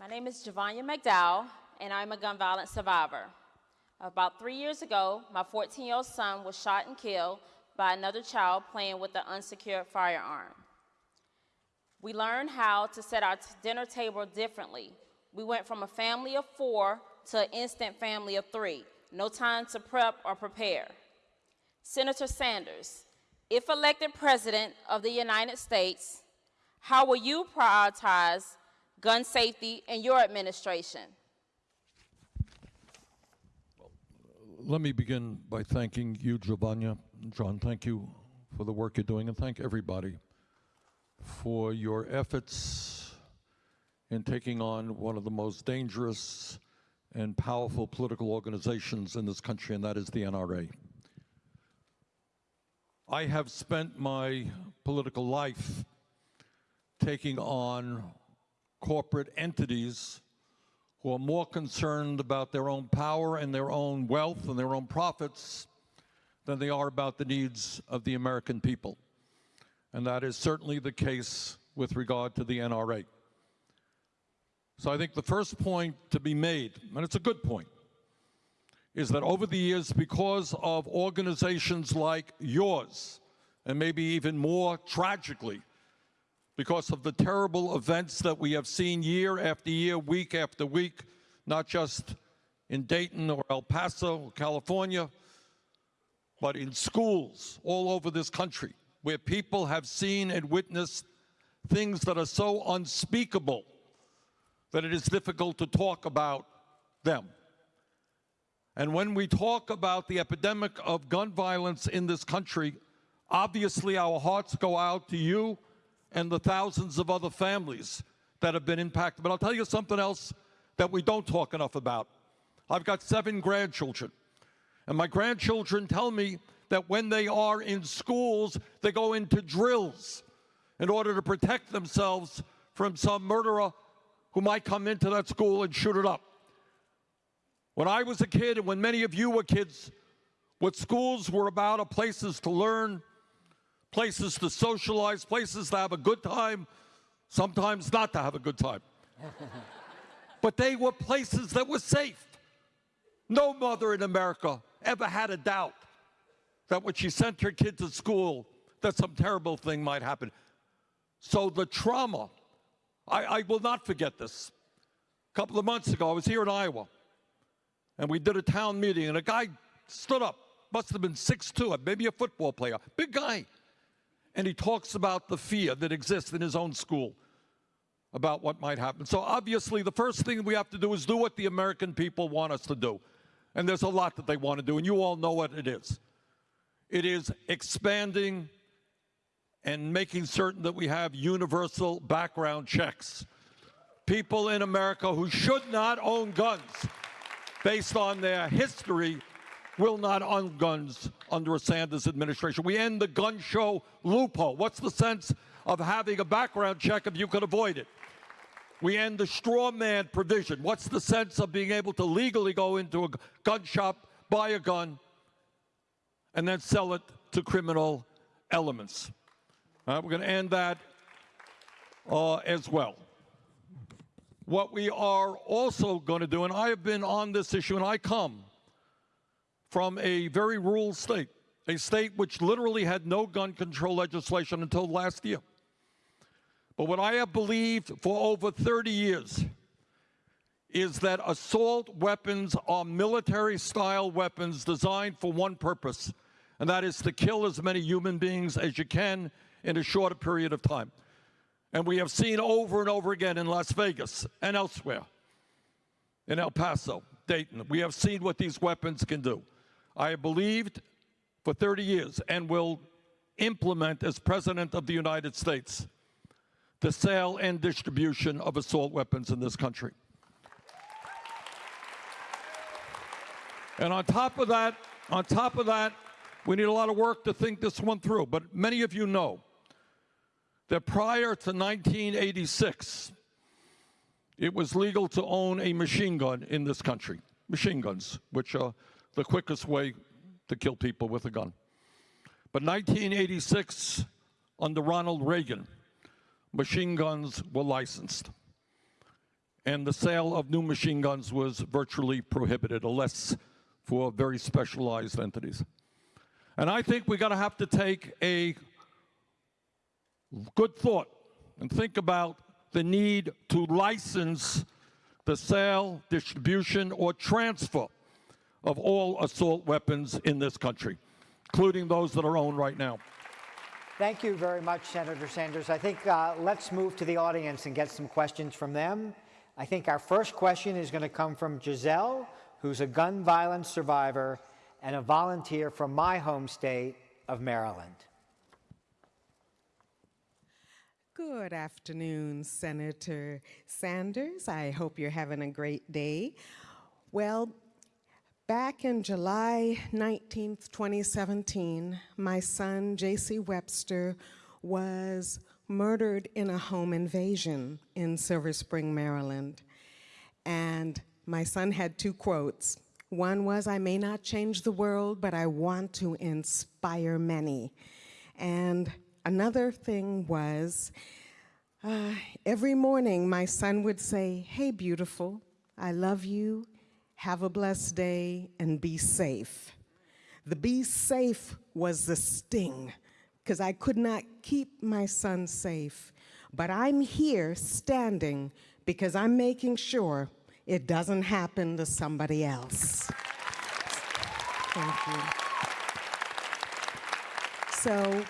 My name is Javanya McDowell, and I'm a gun violence survivor. About three years ago, my 14 year old son was shot and killed by another child playing with an unsecured firearm. We learned how to set our dinner table differently. We went from a family of four to an instant family of three. No time to prep or prepare. Senator Sanders, if elected President of the United States, how will you prioritize gun safety in your administration? Let me begin by thanking you, Giovanna. John, thank you for the work you're doing, and thank everybody for your efforts in taking on one of the most dangerous and powerful political organizations in this country, and that is the NRA. I have spent my political life taking on corporate entities who are more concerned about their own power and their own wealth and their own profits than they are about the needs of the American people. And that is certainly the case with regard to the NRA. So I think the first point to be made, and it's a good point, is that over the years, because of organizations like yours, and maybe even more tragically, because of the terrible events that we have seen year after year, week after week, not just in Dayton or El Paso, California, but in schools all over this country, where people have seen and witnessed things that are so unspeakable that it is difficult to talk about them. And when we talk about the epidemic of gun violence in this country, obviously our hearts go out to you and the thousands of other families that have been impacted. But I'll tell you something else that we don't talk enough about. I've got seven grandchildren, and my grandchildren tell me that when they are in schools, they go into drills in order to protect themselves from some murderer who might come into that school and shoot it up. When I was a kid, and when many of you were kids, what schools were about are places to learn, places to socialize, places to have a good time, sometimes not to have a good time. but they were places that were safe. No mother in America ever had a doubt that when she sent her kid to school, that some terrible thing might happen. So the trauma, I, I will not forget this. A couple of months ago, I was here in Iowa, and we did a town meeting, and a guy stood up, must have been 6'2", maybe a football player, big guy and he talks about the fear that exists in his own school about what might happen. So obviously the first thing we have to do is do what the American people want us to do. And there's a lot that they want to do, and you all know what it is. It is expanding and making certain that we have universal background checks. People in America who should not own guns based on their history will not own guns under a Sanders administration. We end the gun show loophole. What's the sense of having a background check if you can avoid it? We end the straw man provision. What's the sense of being able to legally go into a gun shop, buy a gun, and then sell it to criminal elements? We're going to end that uh, as well. What we are also going to do, and I have been on this issue, and I come from a very rural state, a state which literally had no gun control legislation until last year. But what I have believed for over 30 years is that assault weapons are military-style weapons designed for one purpose, and that is to kill as many human beings as you can in a shorter period of time. And we have seen over and over again in Las Vegas and elsewhere, in El Paso, Dayton, we have seen what these weapons can do. I have believed for 30 years and will implement as President of the United States the sale and distribution of assault weapons in this country. And on top of that, on top of that, we need a lot of work to think this one through. But many of you know that prior to 1986, it was legal to own a machine gun in this country. Machine guns, which are the quickest way to kill people with a gun. But 1986, under Ronald Reagan, machine guns were licensed. and the sale of new machine guns was virtually prohibited, unless for very specialized entities. And I think we're going to have to take a good thought and think about the need to license the sale, distribution, or transfer of all assault weapons in this country, including those that are owned right now. Thank you very much, Senator Sanders. I think uh, let's move to the audience and get some questions from them. I think our first question is going to come from Giselle, who's a gun violence survivor and a volunteer from my home state of Maryland. Good afternoon, Senator Sanders. I hope you're having a great day. Well, back in July 19, 2017, my son, J.C. Webster, was murdered in a home invasion in Silver Spring, Maryland. And my son had two quotes. One was, I may not change the world, but I want to inspire many. And another thing was, uh, every morning my son would say, Hey, beautiful, I love you, have a blessed day, and be safe. The be safe was the sting, because I could not keep my son safe. But I'm here standing because I'm making sure it doesn't happen to somebody else. Thank you. So,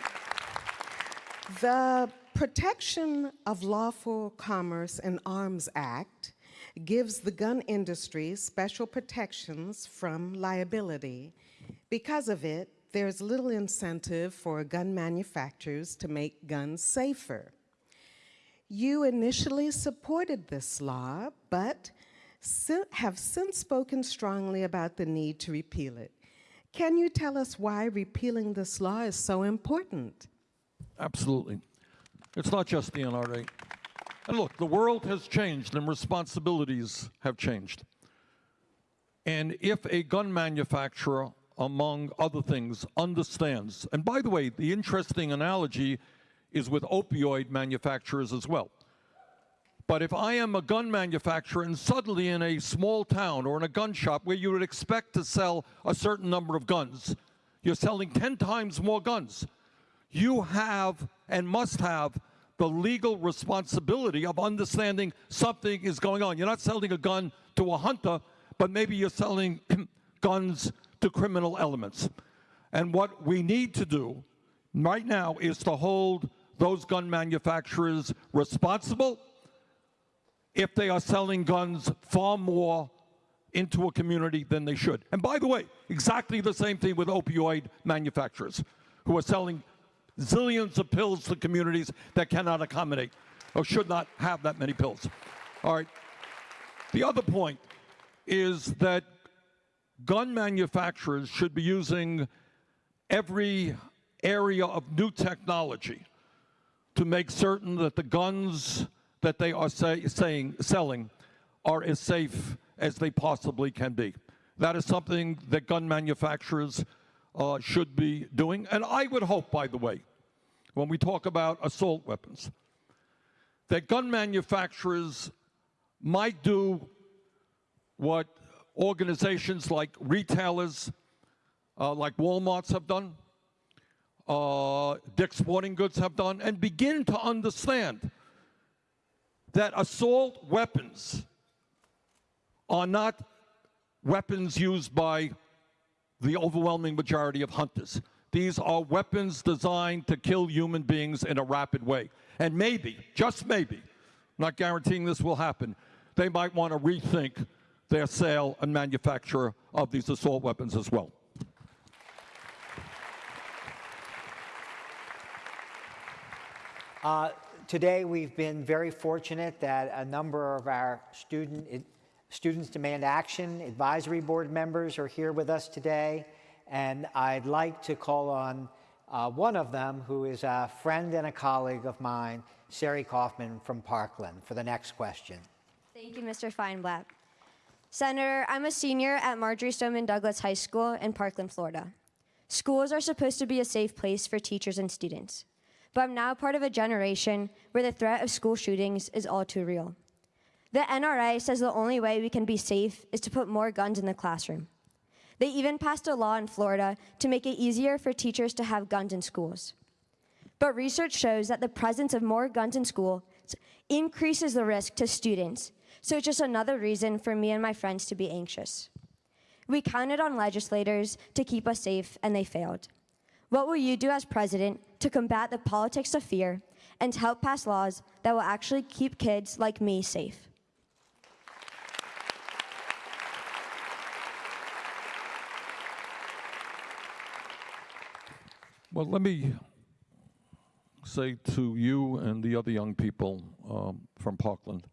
the Protection of Lawful Commerce in Arms Act gives the gun industry special protections from liability. Because of it, there's little incentive for gun manufacturers to make guns safer. You initially supported this law, but have since spoken strongly about the need to repeal it. Can you tell us why repealing this law is so important? Absolutely. It's not just the NRA. And look, the world has changed and responsibilities have changed. And if a gun manufacturer, among other things, understands, and by the way, the interesting analogy is with opioid manufacturers as well. But if I am a gun manufacturer and suddenly in a small town or in a gun shop where you would expect to sell a certain number of guns, you're selling 10 times more guns, you have and must have the legal responsibility of understanding something is going on. You're not selling a gun to a hunter, but maybe you're selling guns to criminal elements. And what we need to do right now is to hold those gun manufacturers responsible if they are selling guns far more into a community than they should. And by the way, exactly the same thing with opioid manufacturers who are selling zillions of pills to communities that cannot accommodate or should not have that many pills. All right. The other point is that gun manufacturers should be using every area of new technology to make certain that the guns that they are say, saying selling are as safe as they possibly can be. That is something that gun manufacturers uh, should be doing. And I would hope, by the way, when we talk about assault weapons, that gun manufacturers might do what organizations like retailers, uh, like Walmart's have done, uh, Dick's Sporting Goods have done, and begin to understand that assault weapons are not weapons used by the overwhelming majority of hunters. These are weapons designed to kill human beings in a rapid way. And maybe, just maybe, I'm not guaranteeing this will happen, they might want to rethink their sale and manufacture of these assault weapons as well. Uh, today, we've been very fortunate that a number of our student, Students Demand Action Advisory Board members are here with us today. And I'd like to call on uh, one of them, who is a friend and a colleague of mine, Sari Kaufman from Parkland, for the next question. Thank you, Mr. Feinblatt. Senator, I'm a senior at Marjory Stoneman Douglas High School in Parkland, Florida. Schools are supposed to be a safe place for teachers and students, but I'm now part of a generation where the threat of school shootings is all too real. The NRA says the only way we can be safe is to put more guns in the classroom. They even passed a law in Florida to make it easier for teachers to have guns in schools. But research shows that the presence of more guns in school increases the risk to students, so it's just another reason for me and my friends to be anxious. We counted on legislators to keep us safe, and they failed. What will you do as president to combat the politics of fear and help pass laws that will actually keep kids like me safe? Well, let me say to you and the other young people um, from Parkland,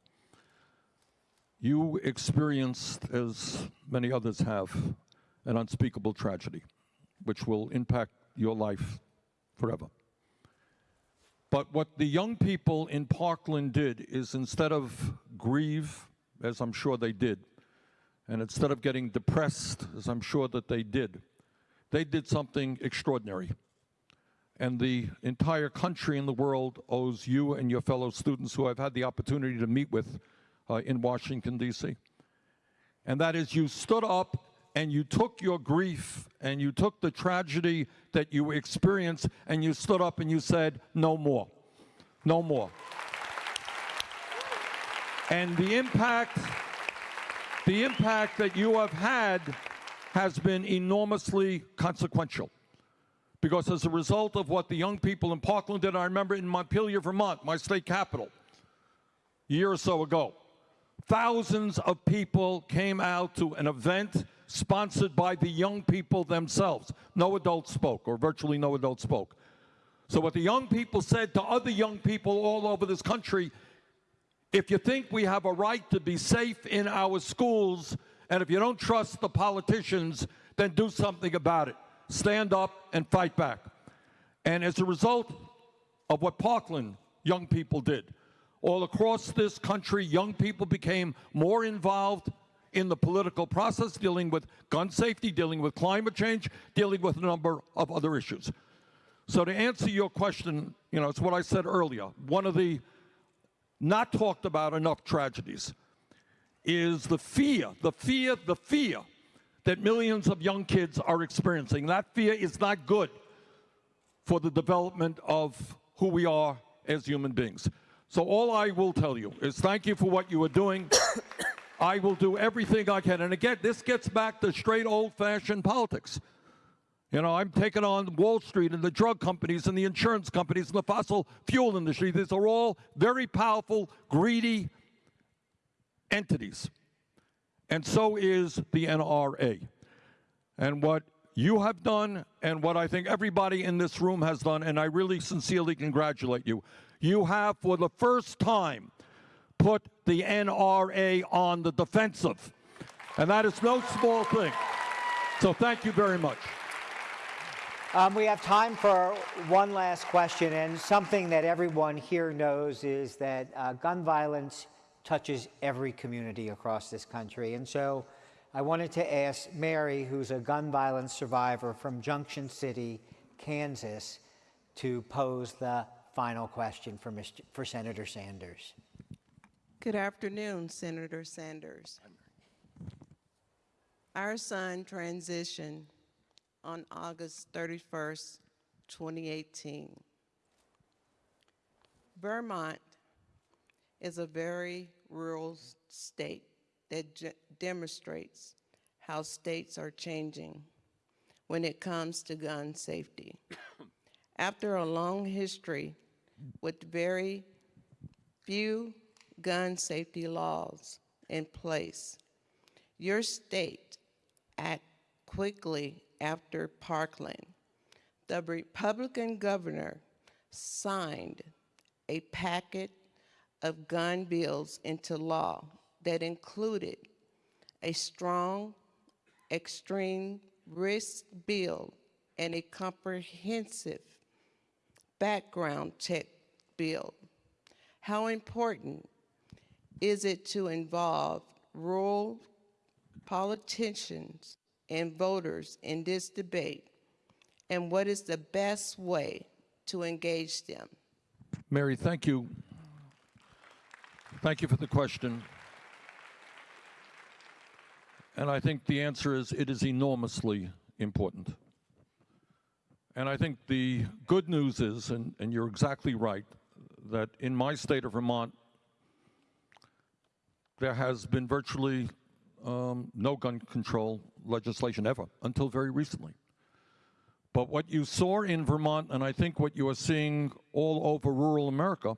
you experienced, as many others have, an unspeakable tragedy, which will impact your life forever. But what the young people in Parkland did is instead of grieve, as I'm sure they did, and instead of getting depressed, as I'm sure that they did, they did something extraordinary. And the entire country and the world owes you and your fellow students who I've had the opportunity to meet with uh, in Washington, D.C. And that is you stood up and you took your grief and you took the tragedy that you experienced and you stood up and you said, no more, no more. And the impact, the impact that you have had has been enormously consequential. Because as a result of what the young people in Parkland did, I remember in Montpelier, Vermont, my state capital, a year or so ago, thousands of people came out to an event sponsored by the young people themselves. No adults spoke, or virtually no adults spoke. So what the young people said to other young people all over this country, if you think we have a right to be safe in our schools, and if you don't trust the politicians, then do something about it. Stand up and fight back. And as a result of what Parkland young people did, all across this country, young people became more involved in the political process, dealing with gun safety, dealing with climate change, dealing with a number of other issues. So to answer your question, you know, it's what I said earlier. One of the not talked about enough tragedies is the fear, the fear, the fear that millions of young kids are experiencing. That fear is not good for the development of who we are as human beings. So all I will tell you is thank you for what you are doing. I will do everything I can. And again, this gets back to straight old-fashioned politics. You know, I'm taking on Wall Street and the drug companies and the insurance companies and the fossil fuel industry. These are all very powerful, greedy entities. And so is the NRA. And what you have done and what I think everybody in this room has done, and I really sincerely congratulate you, you have for the first time put the NRA on the defensive. And that is no small thing. So thank you very much. Um, we have time for one last question, and something that everyone here knows is that uh, gun violence touches every community across this country. And so I wanted to ask Mary, who's a gun violence survivor from Junction City, Kansas, to pose the final question for, Mr., for Senator Sanders. Good afternoon, Senator Sanders. Our son transitioned on August 31st, 2018. Vermont is a very rural state that demonstrates how states are changing when it comes to gun safety. After a long history with very few gun safety laws in place, your state act quickly after Parkland. The Republican governor signed a packet of gun bills into law that included a strong extreme risk bill and a comprehensive background check bill. How important is it to involve rural politicians and voters in this debate? And what is the best way to engage them? Mary, thank you. Thank you for the question. And I think the answer is it is enormously important. And I think the good news is, and, and you're exactly right, that in my state of Vermont, there has been virtually um, no gun control legislation ever until very recently. But what you saw in Vermont, and I think what you are seeing all over rural America,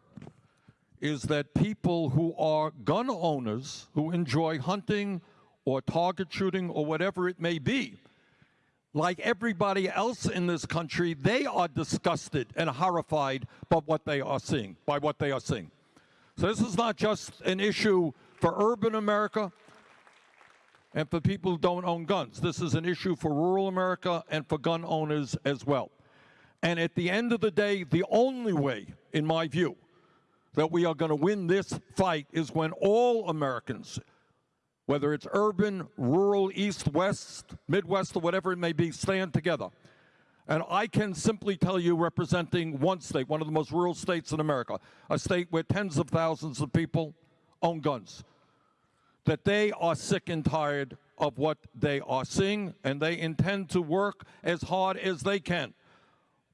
is that people who are gun owners who enjoy hunting or target shooting or whatever it may be, like everybody else in this country, they are disgusted and horrified by what they are seeing, by what they are seeing. So this is not just an issue for urban America and for people who don't own guns. This is an issue for rural America and for gun owners as well. And at the end of the day, the only way, in my view, that we are going to win this fight is when all Americans, whether it's urban, rural, east, west, midwest, or whatever it may be, stand together. And I can simply tell you, representing one state, one of the most rural states in America, a state where tens of thousands of people own guns, that they are sick and tired of what they are seeing, and they intend to work as hard as they can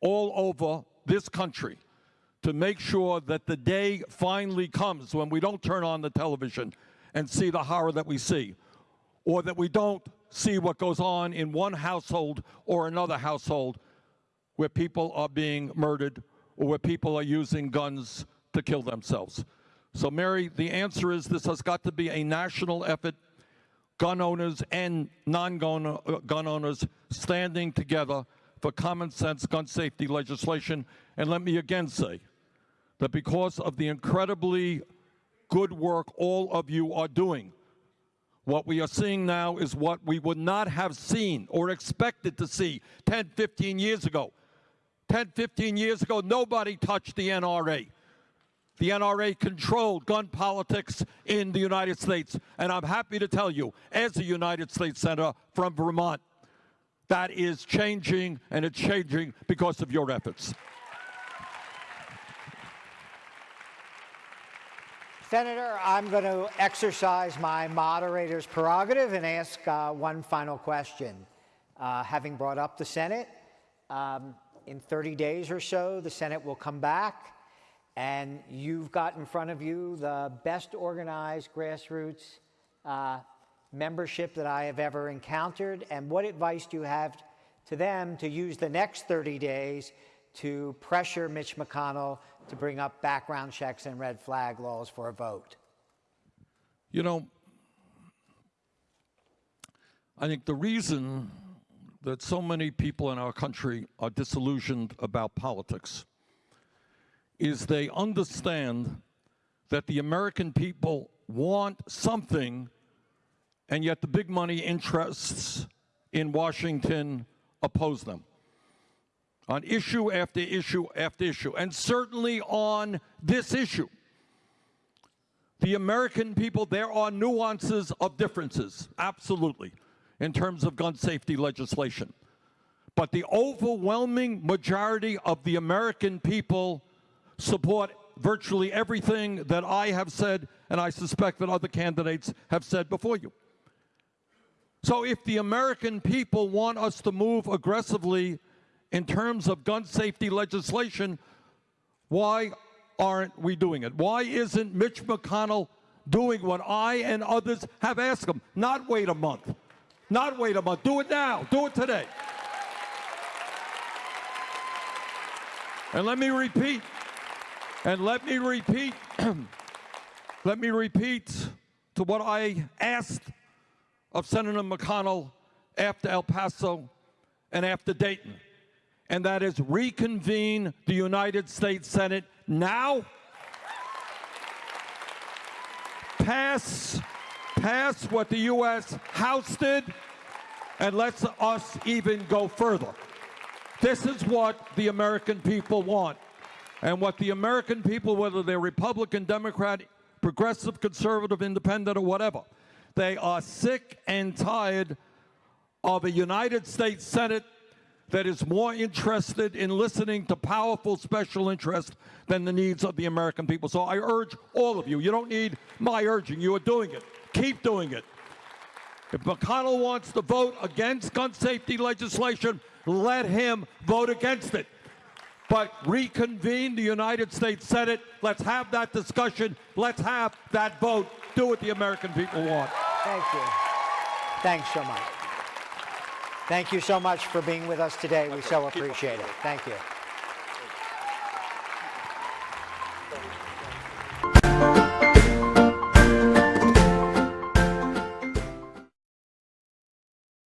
all over this country to make sure that the day finally comes when we don't turn on the television and see the horror that we see, or that we don't see what goes on in one household or another household where people are being murdered or where people are using guns to kill themselves. So, Mary, the answer is this has got to be a national effort. Gun owners and non gun uh, gun owners standing together for common sense gun safety legislation. And let me again say that because of the incredibly good work all of you are doing, what we are seeing now is what we would not have seen or expected to see 10, 15 years ago. 10, 15 years ago, nobody touched the NRA. The NRA controlled gun politics in the United States. And I'm happy to tell you, as a United States Senator from Vermont, that is changing, and it's changing because of your efforts. Senator, I'm going to exercise my moderator's prerogative and ask uh, one final question. Uh, having brought up the Senate, um, in 30 days or so, the Senate will come back, and you've got in front of you the best organized grassroots uh, membership that I have ever encountered. And what advice do you have to them to use the next 30 days to pressure Mitch McConnell to bring up background checks and red flag laws for a vote? You know, I think the reason that so many people in our country are disillusioned about politics is they understand that the American people want something, and yet the big money interests in Washington oppose them on issue after issue after issue, and certainly on this issue. The American people, there are nuances of differences, absolutely, in terms of gun safety legislation. But the overwhelming majority of the American people support virtually everything that I have said, and I suspect that other candidates have said before you. So if the American people want us to move aggressively in terms of gun safety legislation, why aren't we doing it? Why isn't Mitch McConnell doing what I and others have asked him? Not wait a month. Not wait a month. Do it now. Do it today. And let me repeat, and let me repeat, let me repeat to what I asked of Senator McConnell after El Paso and after Dayton and that is reconvene the United States Senate now. Pass, pass what the U.S. House did, and let's us even go further. This is what the American people want. And what the American people, whether they're Republican, Democrat, progressive, conservative, independent, or whatever, they are sick and tired of a United States Senate that is more interested in listening to powerful special interests than the needs of the American people. So I urge all of you, you don't need my urging, you are doing it. Keep doing it. If McConnell wants to vote against gun safety legislation, let him vote against it. But reconvene the United States Senate. Let's have that discussion. Let's have that vote. Do what the American people want. Thank you. Thanks so much. Thank you so much for being with us today. We so appreciate it. Thank you.